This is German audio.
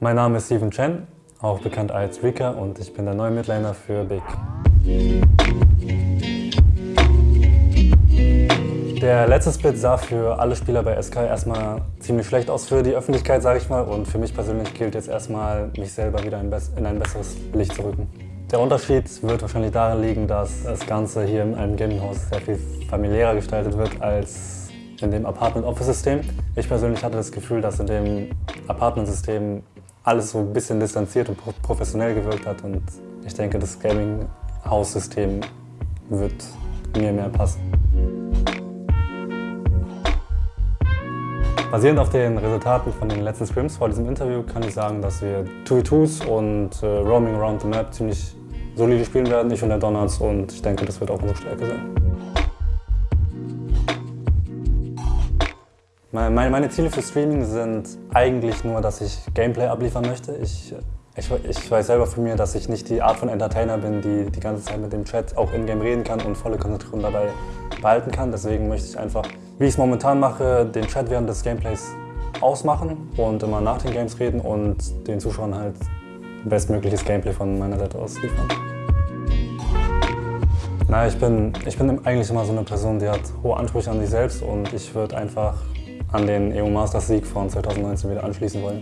Mein Name ist Steven Chen, auch bekannt als Rika und ich bin der neue Midlaner für Big. Der letzte Split sah für alle Spieler bei SK erstmal ziemlich schlecht aus für die Öffentlichkeit, sage ich mal. Und für mich persönlich gilt jetzt erstmal, mich selber wieder in ein besseres Licht zu rücken. Der Unterschied wird wahrscheinlich darin liegen, dass das Ganze hier in einem Gaminghaus sehr viel familiärer gestaltet wird als in dem Apartment-Office-System. Ich persönlich hatte das Gefühl, dass in dem Apartment-System alles so ein bisschen distanziert und professionell gewirkt hat und ich denke, das Gaming-Haus-System wird mir mehr passen. Basierend auf den Resultaten von den letzten Scrims vor diesem Interview kann ich sagen, dass wir 2v2s und äh, Roaming Around the Map ziemlich solide spielen werden, ich und der Donuts, und ich denke, das wird auch unsere Stärke sein. Meine Ziele für Streaming sind eigentlich nur, dass ich Gameplay abliefern möchte. Ich, ich, ich, weiß selber von mir, dass ich nicht die Art von Entertainer bin, die die ganze Zeit mit dem Chat auch in-game reden kann und volle Konzentration dabei behalten kann. Deswegen möchte ich einfach, wie ich es momentan mache, den Chat während des Gameplays ausmachen und immer nach den Games reden und den Zuschauern halt bestmögliches Gameplay von meiner Seite aus liefern. Na, ich bin, ich bin eigentlich immer so eine Person, die hat hohe Ansprüche an sich selbst und ich würde einfach an den EU Masters Sieg von 2019 wieder anschließen wollen.